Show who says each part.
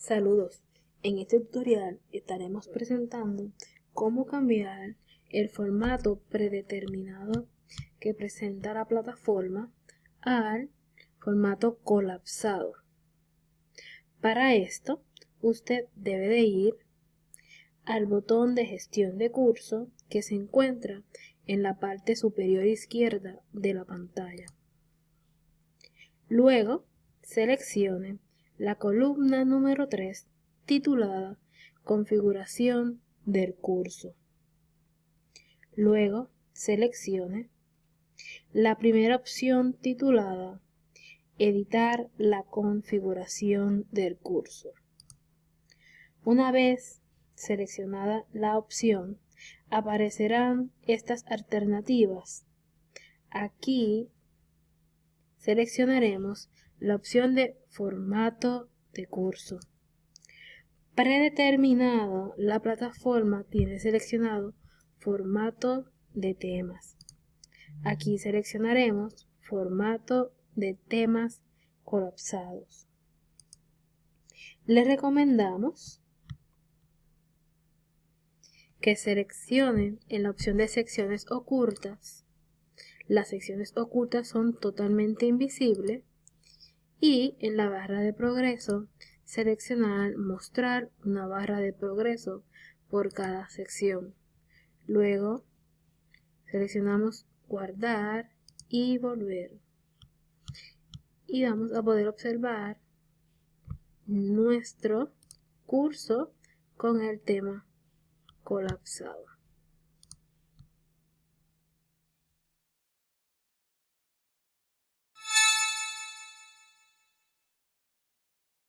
Speaker 1: Saludos, en este tutorial estaremos presentando cómo cambiar el formato predeterminado que presenta la plataforma al formato colapsado. Para esto, usted debe de ir al botón de gestión de curso que se encuentra en la parte superior izquierda de la pantalla. Luego, seleccione la columna número 3 titulada Configuración del curso. Luego seleccione la primera opción titulada Editar la configuración del curso. Una vez seleccionada la opción, aparecerán estas alternativas. Aquí seleccionaremos la opción de formato de curso. Predeterminado, la plataforma tiene seleccionado formato de temas. Aquí seleccionaremos formato de temas colapsados. Le recomendamos que seleccione en la opción de secciones ocultas. Las secciones ocultas son totalmente invisibles y en la barra de progreso seleccionar mostrar una barra de progreso por cada sección. Luego seleccionamos guardar y volver. Y vamos a poder observar nuestro curso con el tema colapsado.